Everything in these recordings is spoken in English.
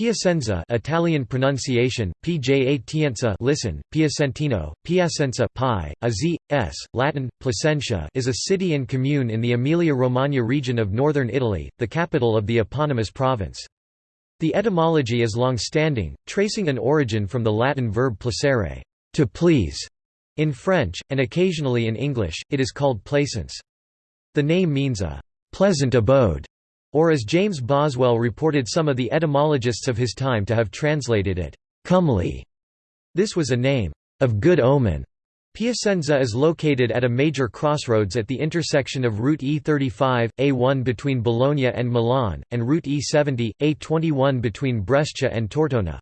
Piacenza Italian pronunciation, Piacenza listen, Piacentino, Piacenza pi, a z, s, Latin, Placentia is a city and commune in the Emilia-Romagna region of northern Italy, the capital of the eponymous province. The etymology is long-standing, tracing an origin from the Latin verb placere to please", in French, and occasionally in English, it is called Plaisance. The name means a «pleasant abode», or as James Boswell reported some of the etymologists of his time to have translated it, comely. This was a name of good omen. Piacenza is located at a major crossroads at the intersection of Route E35, A1 between Bologna and Milan, and Route E70, A21 between Brescia and Tortona.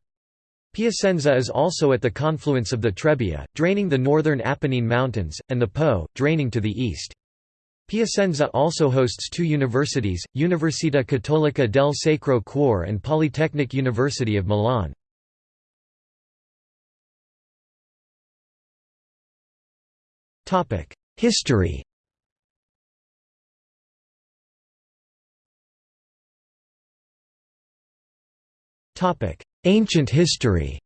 Piacenza is also at the confluence of the Trebbia, draining the northern Apennine Mountains, and the Po, draining to the east. Piacenza also hosts two universities, Università Cattolica del Sacro Cuore and Polytechnic University of Milan. History Ancient history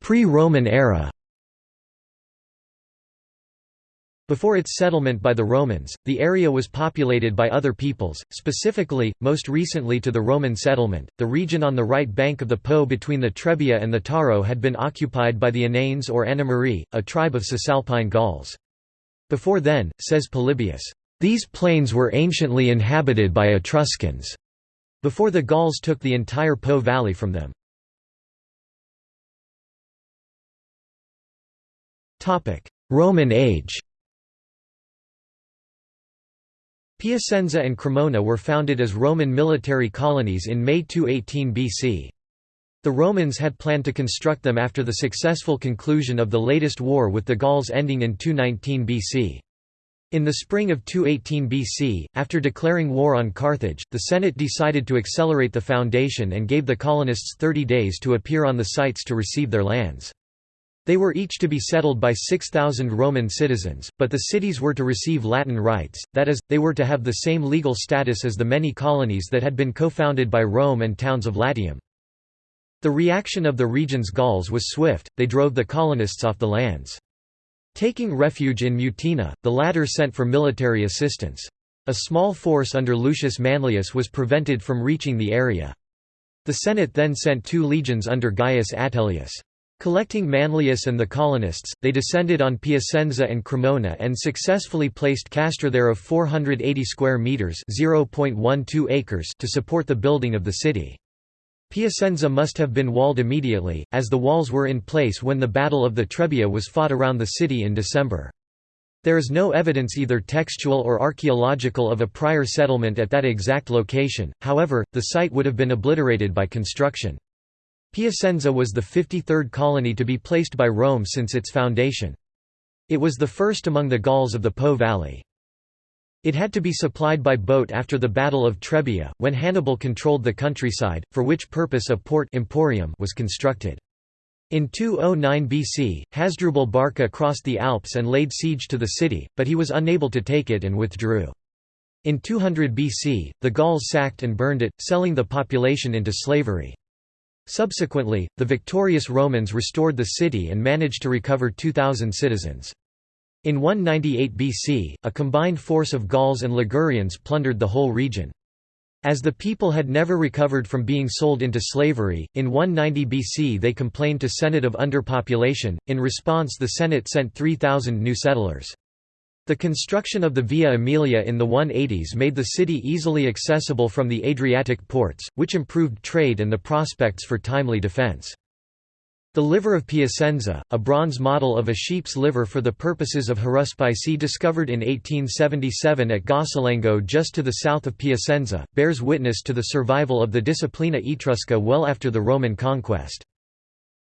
Pre-Roman era Before its settlement by the Romans, the area was populated by other peoples, specifically, most recently to the Roman settlement, the region on the right bank of the Po between the Trebia and the Taro had been occupied by the Ananes or Anamarii, a tribe of Cisalpine Gauls. Before then, says Polybius, "...these plains were anciently inhabited by Etruscans," before the Gauls took the entire Po valley from them. Roman age Piacenza and Cremona were founded as Roman military colonies in May 218 BC. The Romans had planned to construct them after the successful conclusion of the latest war with the Gauls ending in 219 BC. In the spring of 218 BC, after declaring war on Carthage, the Senate decided to accelerate the foundation and gave the colonists 30 days to appear on the sites to receive their lands. They were each to be settled by 6,000 Roman citizens, but the cities were to receive Latin rights, that is, they were to have the same legal status as the many colonies that had been co-founded by Rome and towns of Latium. The reaction of the region's Gauls was swift, they drove the colonists off the lands. Taking refuge in Mutina, the latter sent for military assistance. A small force under Lucius Manlius was prevented from reaching the area. The Senate then sent two legions under Gaius Atilius. Collecting Manlius and the colonists, they descended on Piacenza and Cremona and successfully placed castra there of 480 square metres (0.12 acres) to support the building of the city. Piacenza must have been walled immediately, as the walls were in place when the Battle of the Trebbia was fought around the city in December. There is no evidence either textual or archaeological of a prior settlement at that exact location, however, the site would have been obliterated by construction. Piacenza was the 53rd colony to be placed by Rome since its foundation. It was the first among the Gauls of the Po valley. It had to be supplied by boat after the Battle of Trebia, when Hannibal controlled the countryside, for which purpose a port emporium was constructed. In 209 BC, Hasdrubal Barca crossed the Alps and laid siege to the city, but he was unable to take it and withdrew. In 200 BC, the Gauls sacked and burned it, selling the population into slavery. Subsequently, the victorious Romans restored the city and managed to recover 2,000 citizens. In 198 BC, a combined force of Gauls and Ligurians plundered the whole region. As the people had never recovered from being sold into slavery, in 190 BC they complained to Senate of underpopulation, in response the Senate sent 3,000 new settlers. The construction of the Via Aemilia in the 180s made the city easily accessible from the Adriatic ports, which improved trade and the prospects for timely defense. The liver of Piacenza, a bronze model of a sheep's liver for the purposes of haruspice discovered in 1877 at Gossolengo just to the south of Piacenza, bears witness to the survival of the Disciplina Etrusca well after the Roman conquest.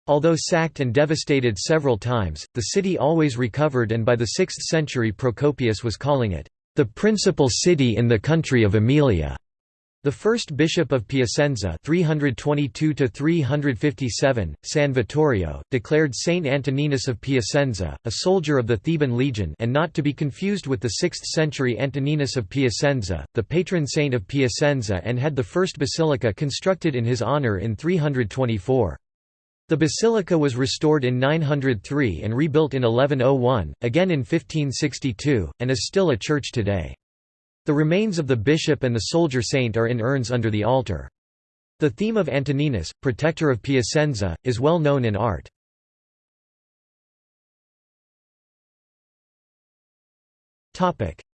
Although sacked and devastated several times, the city always recovered and by the 6th century Procopius was calling it, "...the principal city in the country of Aemilia." The first bishop of Piacenza 322 San Vittorio, declared Saint Antoninus of Piacenza, a soldier of the Theban legion and not to be confused with the 6th-century Antoninus of Piacenza, the patron saint of Piacenza and had the first basilica constructed in his honour in 324. The basilica was restored in 903 and rebuilt in 1101, again in 1562, and is still a church today. The remains of the bishop and the soldier saint are in urns under the altar. The theme of Antoninus, protector of Piacenza, is well known in art.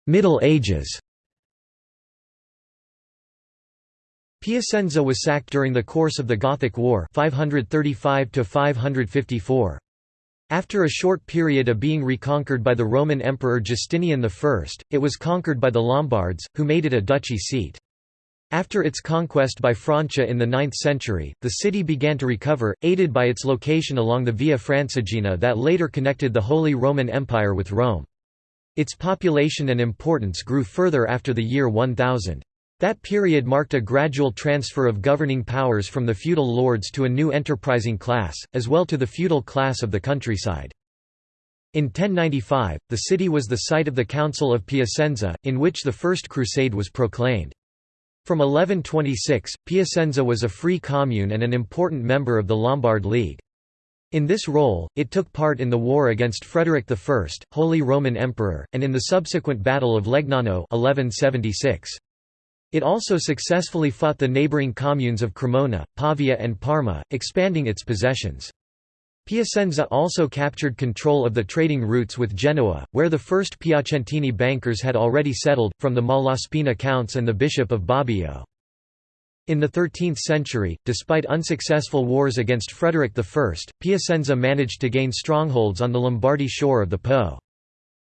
Middle Ages Piacenza was sacked during the course of the Gothic War 535 554. After a short period of being reconquered by the Roman Emperor Justinian I, it was conquered by the Lombards, who made it a duchy seat. After its conquest by Francia in the 9th century, the city began to recover, aided by its location along the Via Francigena that later connected the Holy Roman Empire with Rome. Its population and importance grew further after the year 1000. That period marked a gradual transfer of governing powers from the feudal lords to a new enterprising class, as well to the feudal class of the countryside. In 1095, the city was the site of the Council of Piacenza, in which the First Crusade was proclaimed. From 1126, Piacenza was a free commune and an important member of the Lombard League. In this role, it took part in the war against Frederick I, Holy Roman Emperor, and in the subsequent Battle of Legnano 1176. It also successfully fought the neighbouring communes of Cremona, Pavia and Parma, expanding its possessions. Piacenza also captured control of the trading routes with Genoa, where the first Piacentini bankers had already settled, from the Malaspina counts and the Bishop of Bobbio. In the 13th century, despite unsuccessful wars against Frederick I, Piacenza managed to gain strongholds on the Lombardy shore of the Po.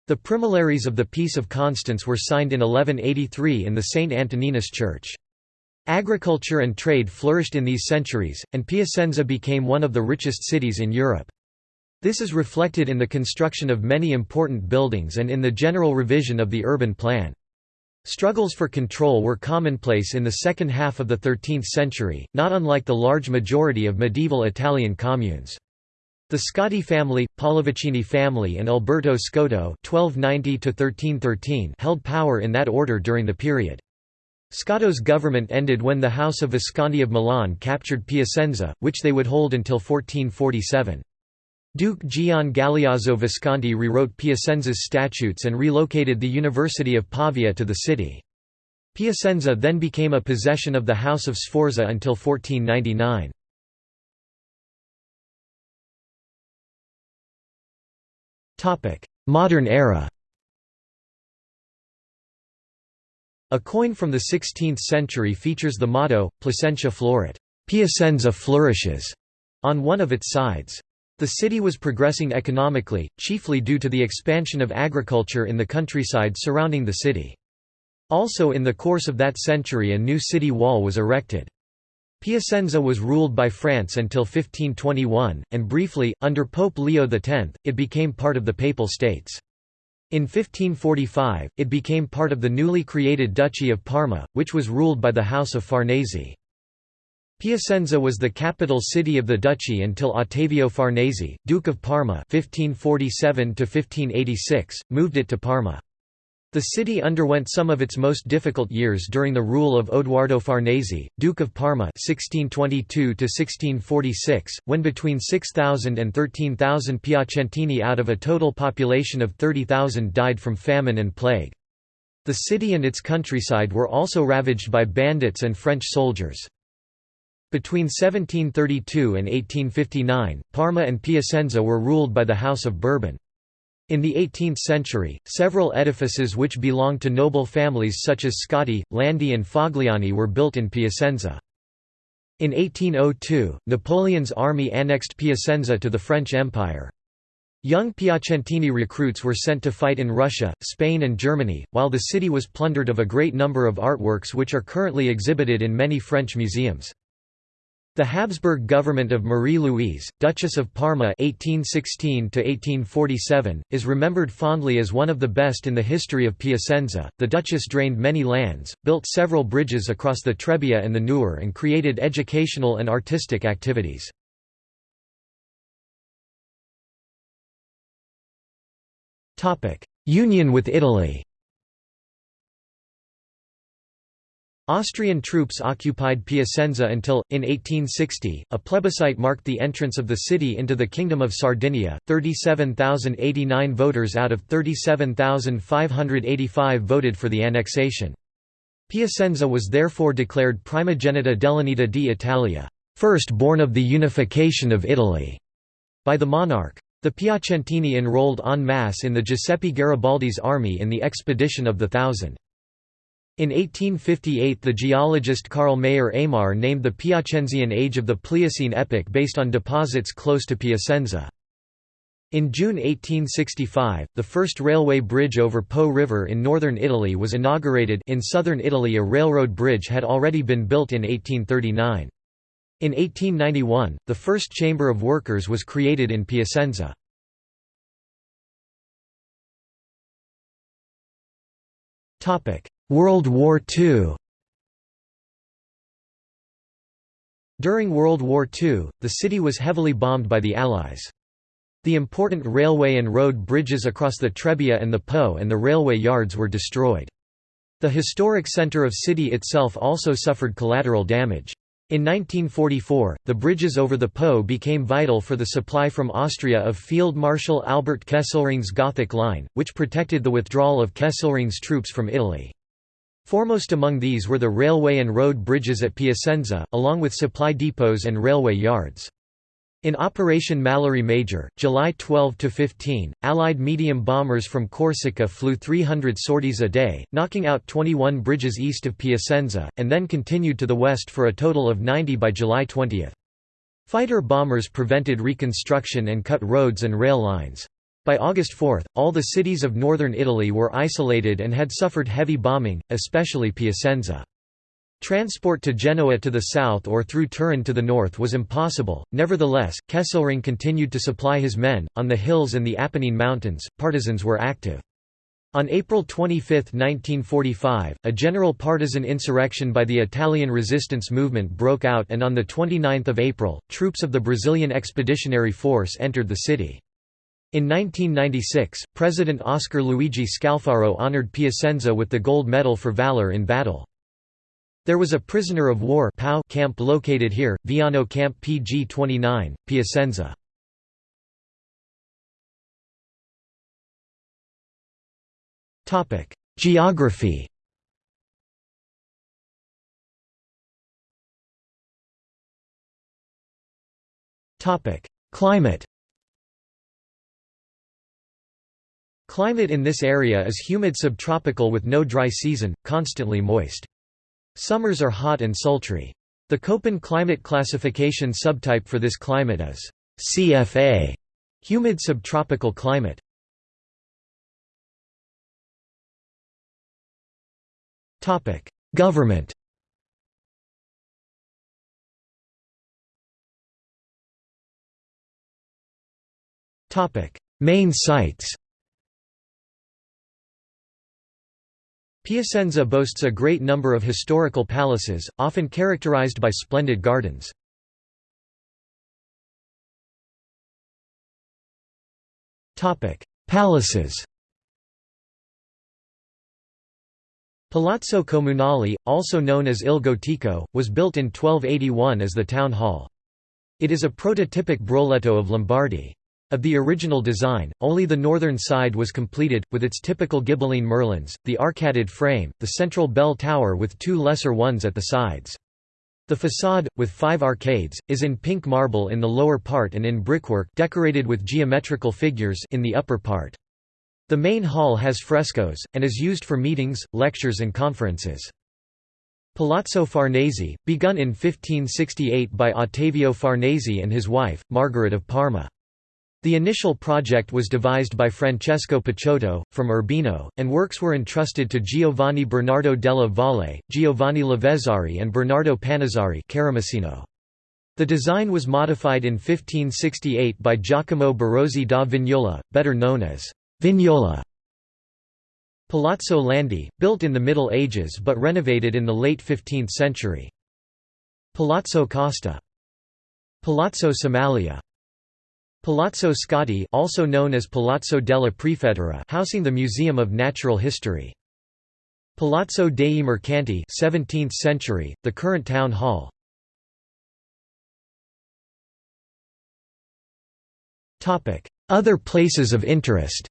The Promulgaries of the Peace of Constance were signed in 1183 in the St. Antoninus Church. Agriculture and trade flourished in these centuries, and Piacenza became one of the richest cities in Europe. This is reflected in the construction of many important buildings and in the general revision of the urban plan. Struggles for control were commonplace in the second half of the 13th century, not unlike the large majority of medieval Italian communes. The Scotti family, Pallavicini family and Alberto Scotto (1290–1313) held power in that order during the period. Scotto's government ended when the House of Visconti of Milan captured Piacenza, which they would hold until 1447. Duke Gian Galeazzo Visconti rewrote Piacenza's statutes and relocated the University of Pavia to the city. Piacenza then became a possession of the House of Sforza until 1499. Modern era A coin from the 16th century features the motto, Placentia florit Piacenza flourishes, on one of its sides. The city was progressing economically, chiefly due to the expansion of agriculture in the countryside surrounding the city. Also in the course of that century a new city wall was erected. Piacenza was ruled by France until 1521, and briefly, under Pope Leo X, it became part of the Papal States. In 1545, it became part of the newly created Duchy of Parma, which was ruled by the House of Farnese. Piacenza was the capital city of the duchy until Ottavio Farnese, Duke of Parma 1547 moved it to Parma. The city underwent some of its most difficult years during the rule of Odoardo Farnese, Duke of Parma 1622 when between 6,000 and 13,000 Piacentini out of a total population of 30,000 died from famine and plague. The city and its countryside were also ravaged by bandits and French soldiers. Between 1732 and 1859, Parma and Piacenza were ruled by the House of Bourbon. In the 18th century, several edifices which belonged to noble families such as Scotti, Landi and Fogliani were built in Piacenza. In 1802, Napoleon's army annexed Piacenza to the French Empire. Young Piacentini recruits were sent to fight in Russia, Spain and Germany, while the city was plundered of a great number of artworks which are currently exhibited in many French museums. The Habsburg government of Marie-Louise, Duchess of Parma (1816–1847), is remembered fondly as one of the best in the history of Piacenza. The Duchess drained many lands, built several bridges across the Trebbia and the Nure, and created educational and artistic activities. Union with Italy. Austrian troops occupied Piacenza until, in 1860, a plebiscite marked the entrance of the city into the Kingdom of Sardinia. 37,089 voters out of 37,585 voted for the annexation. Piacenza was therefore declared Primogenita dell'Unità d'Italia, first born of the unification of Italy, by the monarch. The Piacentini enrolled en masse in the Giuseppe Garibaldi's army in the Expedition of the Thousand. In 1858 the geologist Carl Mayer Eymar named the Piacenzian age of the Pliocene epoch based on deposits close to Piacenza. In June 1865, the first railway bridge over Po River in northern Italy was inaugurated in southern Italy a railroad bridge had already been built in 1839. In 1891, the first Chamber of Workers was created in Piacenza. World War II During World War II, the city was heavily bombed by the Allies. The important railway and road bridges across the Trebia and the Po and the railway yards were destroyed. The historic center of city itself also suffered collateral damage. In 1944, the bridges over the Po became vital for the supply from Austria of Field Marshal Albert Kesselring's Gothic Line, which protected the withdrawal of Kesselring's troops from Italy. Foremost among these were the railway and road bridges at Piacenza, along with supply depots and railway yards. In Operation Mallory Major, July 12–15, Allied medium bombers from Corsica flew 300 sorties a day, knocking out 21 bridges east of Piacenza, and then continued to the west for a total of 90 by July 20. Fighter bombers prevented reconstruction and cut roads and rail lines. By August 4, all the cities of northern Italy were isolated and had suffered heavy bombing, especially Piacenza. Transport to Genoa to the south or through Turin to the north was impossible, nevertheless, Kesselring continued to supply his men. On the hills and the Apennine Mountains, partisans were active. On April 25, 1945, a general partisan insurrection by the Italian resistance movement broke out and on 29 April, troops of the Brazilian Expeditionary Force entered the city. In 1996, President Oscar Luigi Scalfaro honored Piacenza with the Gold Medal for Valor in Battle. There was a prisoner of war camp located here, Veano Camp PG-29, Piacenza. Geography Climate Climate in this area is humid subtropical with no dry season, constantly moist. Summers are hot and sultry. The Köppen climate classification subtype for this climate is CFA, humid subtropical climate. Topic: Government. Topic: Main sites. Piacenza boasts a great number of historical palaces, often characterized by splendid gardens. Palaces Palazzo Comunale, also known as Il Gotico, was built in 1281 as the town hall. It is a prototypic broletto of Lombardy. Of the original design, only the northern side was completed, with its typical Ghibelline merlins, the arcaded frame, the central bell tower with two lesser ones at the sides. The façade, with five arcades, is in pink marble in the lower part and in brickwork decorated with geometrical figures in the upper part. The main hall has frescoes, and is used for meetings, lectures and conferences. Palazzo Farnese, begun in 1568 by Ottavio Farnese and his wife, Margaret of Parma. The initial project was devised by Francesco Paciotto, from Urbino, and works were entrusted to Giovanni Bernardo della Valle, Giovanni Lavezzari and Bernardo Panizzari The design was modified in 1568 by Giacomo Barozzi da Vignola, better known as Vignola. Palazzo Landi, built in the Middle Ages but renovated in the late 15th century. Palazzo Costa. Palazzo Somaglia. Palazzo Scotti also known as Palazzo della Prefettura housing the Museum of Natural History. Palazzo dei Mercanti 17th century, the current town hall. Other places of interest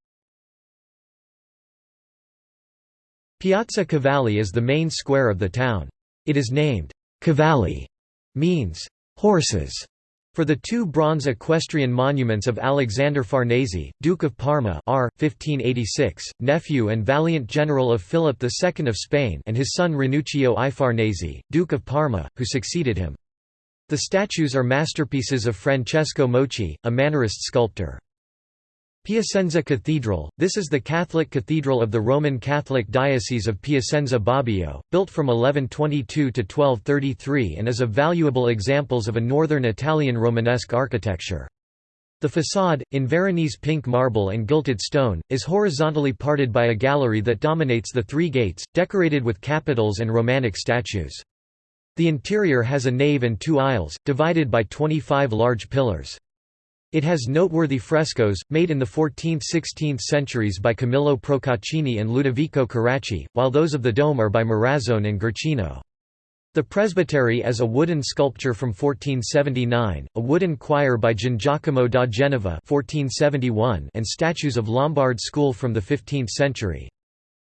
Piazza Cavalli is the main square of the town. It is named, Cavalli, means, horses, for the two bronze equestrian monuments of Alexander Farnese, Duke of Parma R. 1586, nephew and valiant general of Philip II of Spain and his son Ranuccio I Farnese, Duke of Parma, who succeeded him. The statues are masterpieces of Francesco Mochi, a Mannerist sculptor. Piacenza Cathedral – This is the Catholic cathedral of the Roman Catholic Diocese of Piacenza Bobbio, built from 1122 to 1233 and is a valuable examples of a northern Italian Romanesque architecture. The façade, in Veronese pink marble and gilded stone, is horizontally parted by a gallery that dominates the three gates, decorated with capitals and Romanic statues. The interior has a nave and two aisles, divided by 25 large pillars. It has noteworthy frescoes, made in the 14th–16th centuries by Camillo Procaccini and Ludovico Carracci, while those of the dome are by Morazzone and Guercino. The presbytery is a wooden sculpture from 1479, a wooden choir by Giacomo da Genova 1471 and statues of Lombard school from the 15th century.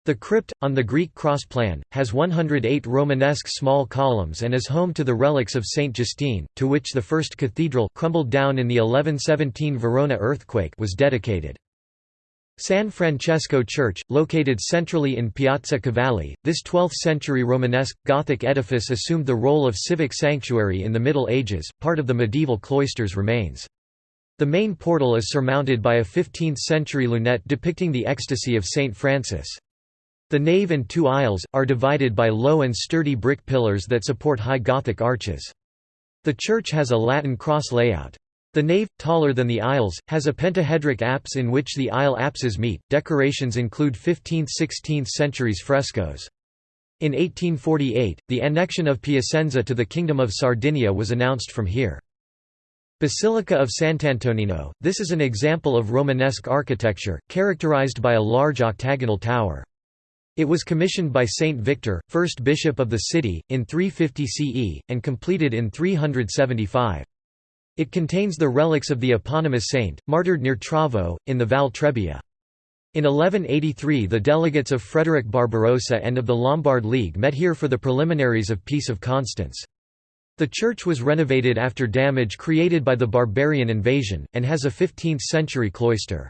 The crypt, on the Greek cross plan, has 108 Romanesque small columns and is home to the relics of Saint Justine, to which the first cathedral crumbled down in the 1117 Verona earthquake was dedicated. San Francesco Church, located centrally in Piazza Cavalli, this 12th-century Romanesque, Gothic edifice assumed the role of civic sanctuary in the Middle Ages, part of the medieval cloisters remains. The main portal is surmounted by a 15th-century lunette depicting the ecstasy of Saint Francis. The nave and two aisles, are divided by low and sturdy brick pillars that support high Gothic arches. The church has a Latin cross layout. The nave, taller than the aisles, has a pentahedric apse in which the aisle apses meet. Decorations include 15th–16th centuries frescoes. In 1848, the annexion of Piacenza to the Kingdom of Sardinia was announced from here. Basilica of Sant'Antonino, this is an example of Romanesque architecture, characterized by a large octagonal tower. It was commissioned by Saint Victor, first bishop of the city, in 350 CE, and completed in 375. It contains the relics of the eponymous saint, martyred near Travo, in the Val Trebbia. In 1183 the delegates of Frederick Barbarossa and of the Lombard League met here for the preliminaries of Peace of Constance. The church was renovated after damage created by the barbarian invasion, and has a 15th-century cloister.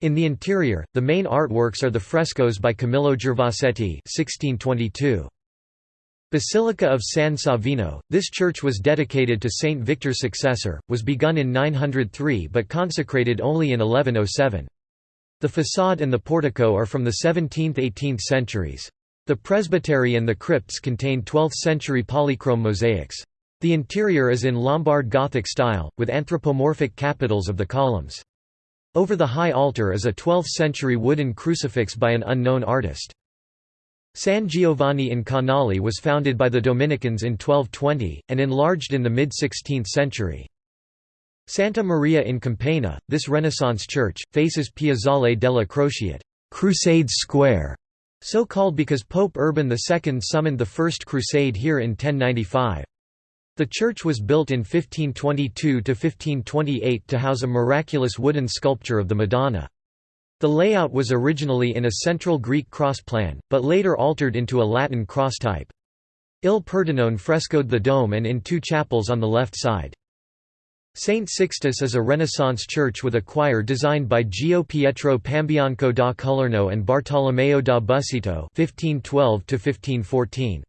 In the interior, the main artworks are the frescoes by Camillo Gavasetti 1622. Basilica of San Savino, this church was dedicated to Saint Victor's successor, was begun in 903 but consecrated only in 1107. The façade and the portico are from the 17th–18th centuries. The presbytery and the crypts contain 12th-century polychrome mosaics. The interior is in Lombard Gothic style, with anthropomorphic capitals of the columns. Over the high altar is a 12th-century wooden crucifix by an unknown artist. San Giovanni in Canali was founded by the Dominicans in 1220, and enlarged in the mid-16th century. Santa Maria in Campagna, this Renaissance church, faces Piazzale della Crociate Crusade Square", so called because Pope Urban II summoned the First Crusade here in 1095. The church was built in 1522–1528 to house a miraculous wooden sculpture of the Madonna. The layout was originally in a central Greek cross plan, but later altered into a Latin cross type. Il Pordenone frescoed the dome and in two chapels on the left side. St. Sixtus is a Renaissance church with a choir designed by Gio Pietro Pambianco da Colorno and Bartolomeo da Busseto 1512 -1514.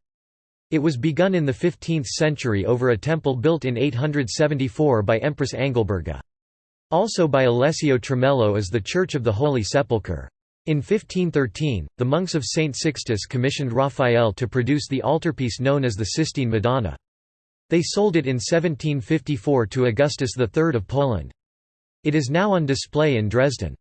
It was begun in the 15th century over a temple built in 874 by Empress Angilberga. Also by Alessio Tramello is the Church of the Holy Sepulchre. In 1513, the monks of St. Sixtus commissioned Raphael to produce the altarpiece known as the Sistine Madonna. They sold it in 1754 to Augustus III of Poland. It is now on display in Dresden.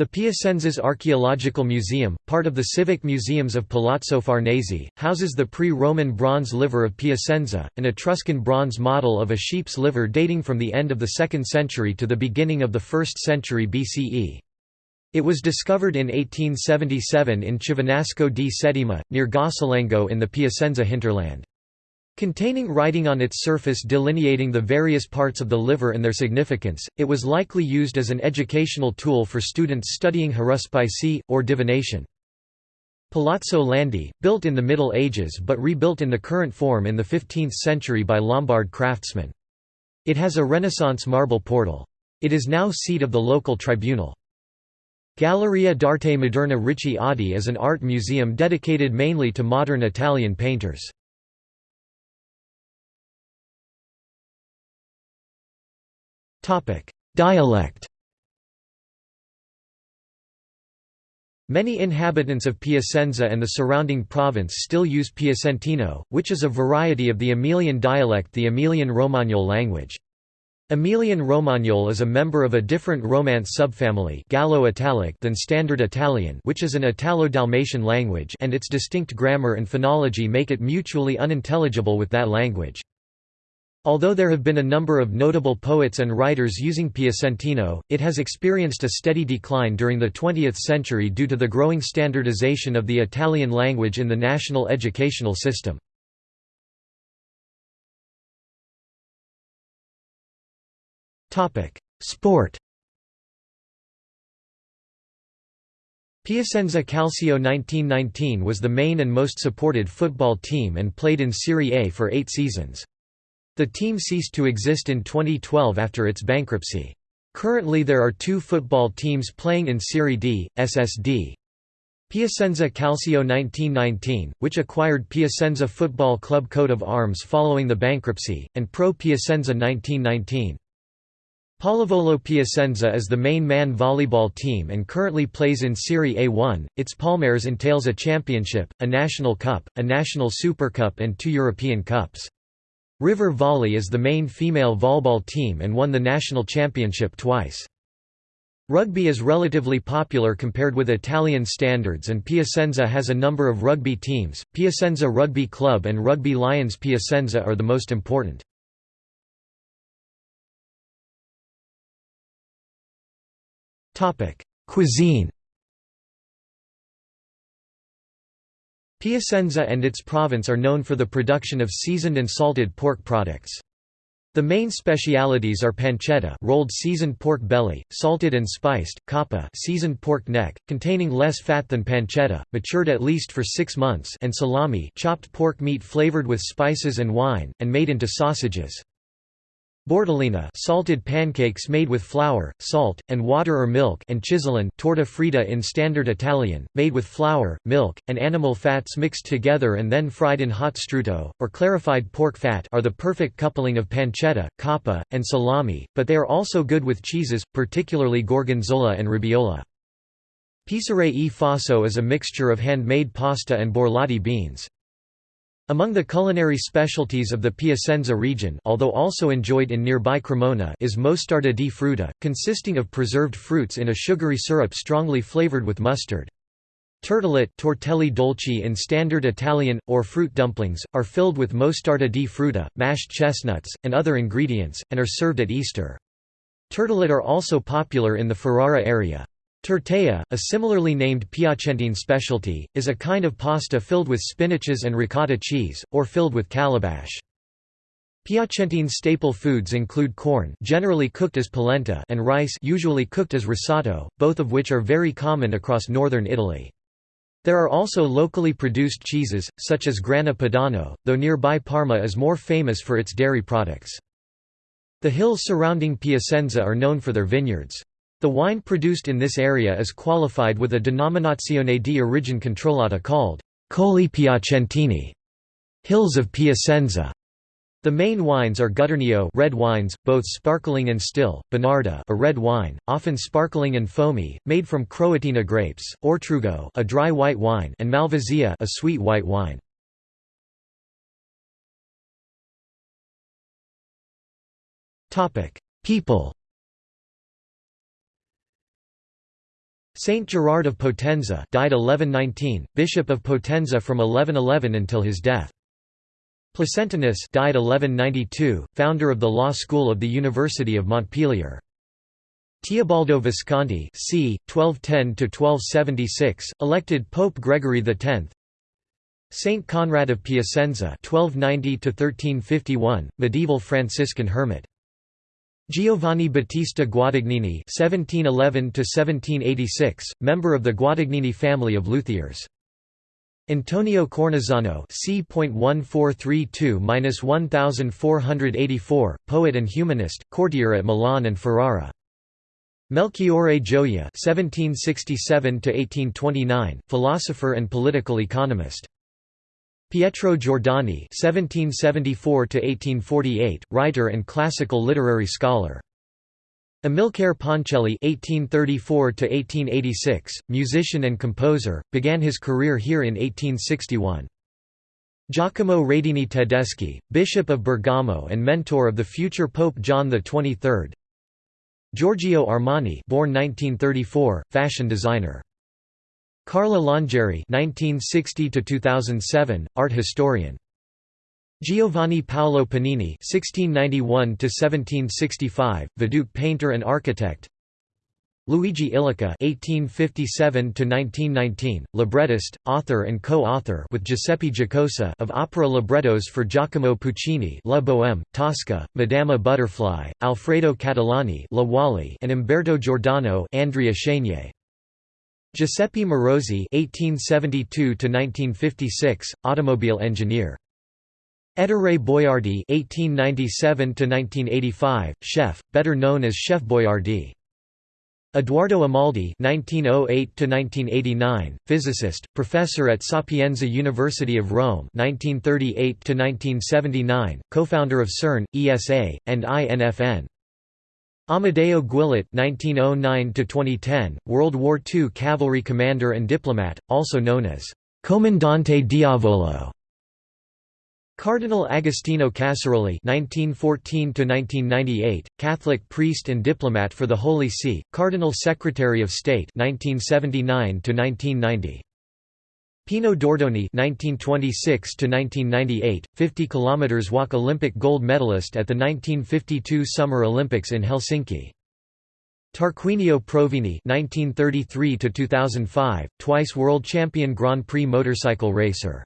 The Piacenzas Archaeological Museum, part of the Civic Museums of Palazzo Farnese, houses the pre-Roman bronze liver of Piacenza, an Etruscan bronze model of a sheep's liver dating from the end of the 2nd century to the beginning of the 1st century BCE. It was discovered in 1877 in Chivinasco di Settima, near Gossolengo in the Piacenza hinterland. Containing writing on its surface delineating the various parts of the liver and their significance, it was likely used as an educational tool for students studying haruspicy, or divination. Palazzo Landi, built in the Middle Ages but rebuilt in the current form in the 15th century by Lombard craftsmen. It has a Renaissance marble portal. It is now seat of the local tribunal. Galleria d'Arte Moderna Ricci Oddi is an art museum dedicated mainly to modern Italian painters. Dialect Many inhabitants of Piacenza and the surrounding province still use Piacentino, which is a variety of the Emilian dialect the Emilian-Romagnol language. Emilian-Romagnol is a member of a different Romance subfamily Gallo-Italic than Standard Italian which is an Italo-Dalmatian language and its distinct grammar and phonology make it mutually unintelligible with that language. Although there have been a number of notable poets and writers using Piacentino, it has experienced a steady decline during the 20th century due to the growing standardization of the Italian language in the national educational system. Sport Piacenza Calcio 1919 was the main and most supported football team and played in Serie A for eight seasons. The team ceased to exist in 2012 after its bankruptcy. Currently there are two football teams playing in Serie D, SSD. Piacenza Calcio 1919, which acquired Piacenza Football Club coat of arms following the bankruptcy, and Pro Piacenza 1919. Pallavolo Piacenza is the main man volleyball team and currently plays in Serie A1. Its Palmares entails a championship, a national cup, a national super cup and two European cups. River Volley is the main female volleyball team and won the national championship twice. Rugby is relatively popular compared with Italian standards and Piacenza has a number of rugby teams, Piacenza Rugby Club and Rugby Lions Piacenza are the most important. Cuisine Piacenza and its province are known for the production of seasoned and salted pork products. The main specialities are pancetta rolled seasoned pork belly, salted and spiced, coppa seasoned pork neck, containing less fat than pancetta, matured at least for six months and salami chopped pork meat flavored with spices and wine, and made into sausages. Bordellina salted pancakes made with flour, salt, and water or milk and chisolone torta fritta in standard Italian, made with flour, milk, and animal fats mixed together and then fried in hot strutto, or clarified pork fat are the perfect coupling of pancetta, coppa, and salami, but they are also good with cheeses, particularly gorgonzola and robiola. Pisare e faso is a mixture of handmade pasta and borlotti beans. Among the culinary specialties of the Piacenza region although also enjoyed in nearby Cremona is mostarda di frutta, consisting of preserved fruits in a sugary syrup strongly flavored with mustard. Turtelette tortelli dolci in standard Italian, or fruit dumplings, are filled with mostarda di frutta, mashed chestnuts, and other ingredients, and are served at Easter. Turtelette are also popular in the Ferrara area. Tortella, a similarly named Piacentine specialty, is a kind of pasta filled with spinaches and ricotta cheese, or filled with calabash. Piacentine staple foods include corn generally cooked as polenta and rice usually cooked as risotto, both of which are very common across northern Italy. There are also locally produced cheeses, such as Grana Padano, though nearby Parma is more famous for its dairy products. The hills surrounding Piacenza are known for their vineyards. The wine produced in this area is qualified with a denominazione di origine controllata called Colli Piacentini, Hills of Piacenza. The main wines are Gutturnio red wines, both sparkling and still, Bonarda a red wine, often sparkling and foamy, made from Croatina grapes, Ortrugo a dry white wine and Malvasia a sweet white wine. People Saint Gerard of Potenza died 1119, Bishop of Potenza from 1111 until his death. Placentinus died 1192, founder of the law school of the University of Montpellier. Teobaldo Visconti c. 1210–1276, elected Pope Gregory X Saint Conrad of Piacenza 1290–1351, medieval Franciscan hermit Giovanni Battista Guadagnini (1711–1786), member of the Guadagnini family of luthiers. Antonio Cornazzano c.1432–1484, poet and humanist, courtier at Milan and Ferrara. Melchiorre Gioia (1767–1829), philosopher and political economist. Pietro Giordani (1774–1848), writer and classical literary scholar. Amilcare Ponchielli (1834–1886), musician and composer, began his career here in 1861. Giacomo Radini Tedeschi, Bishop of Bergamo and mentor of the future Pope John XXIII. Giorgio Armani, born 1934, fashion designer. Carla Longeri (1960–2007), art historian. Giovanni Paolo Panini (1691–1765), Vedute painter and architect. Luigi Illica (1857–1919), librettist, author, and co-author with Giuseppe Giacosa of opera librettos for Giacomo Puccini, La Bohème, Tosca, Madama Butterfly, Alfredo Catalani, La Wally, and Umberto Giordano, Andrea Chenier. Giuseppe Merosi (1872–1956), automobile engineer. Ettore Boiardi (1897–1985), chef, better known as Chef Boiardi. Edoardo Amaldi (1908–1989), physicist, professor at Sapienza University of Rome (1938–1979), co-founder of CERN, ESA, and INFN. Amedeo Guillet (1909–2010), World War II cavalry commander and diplomat, also known as Comandante Diavolo. Cardinal Agostino Casaroli (1914–1998), Catholic priest and diplomat for the Holy See, Cardinal Secretary of State (1979–1990). Pino Dordoni (1926–1998), 50 km walk Olympic gold medalist at the 1952 Summer Olympics in Helsinki. Tarquinio Provini (1933–2005), twice world champion Grand Prix motorcycle racer.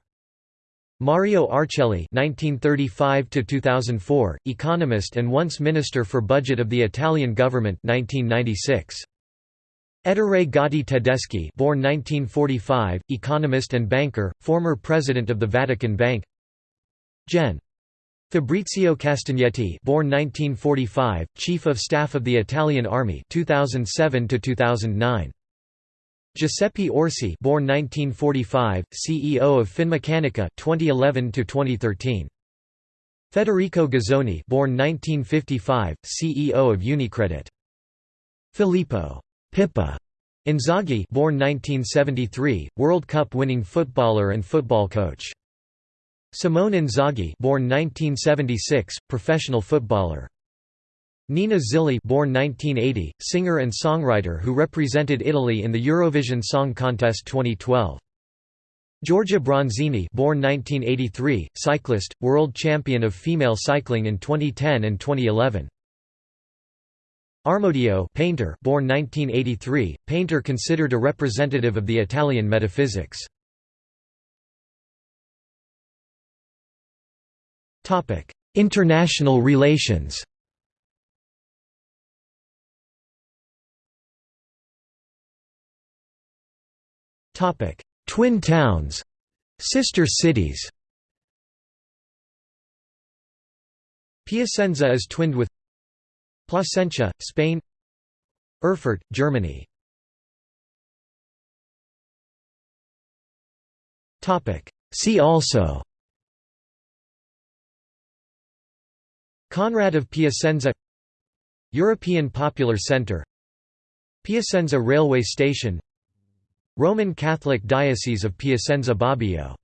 Mario Arcelli (1935–2004), economist and once Minister for Budget of the Italian government (1996). Ettore Gotti Tedeschi born 1945, economist and banker, former president of the Vatican Bank Gen. Fabrizio Castagnetti born 1945, Chief of Staff of the Italian Army 2007 2009. Giuseppe Orsi born 1945, CEO of Finmeccanica 2011 2013. Federico Ghizzoni born 1955, CEO of Unicredit. Filippo Pippo Inzaghi born 1973, World Cup winning footballer and football coach. Simone Inzaghi born 1976, professional footballer. Nina Zilli born 1980, singer and songwriter who represented Italy in the Eurovision Song Contest 2012. Giorgia Bronzini born 1983, cyclist, world champion of female cycling in 2010 and 2011. Armodio painter born 1983, painter considered a representative of the Italian metaphysics. International relations Twin towns Sister cities Piacenza is twinned with Placentia, Spain. Erfurt, Germany. See also. Conrad of Piacenza. European Popular Centre Piacenza Railway Station. Roman Catholic Diocese of Piacenza Bobbio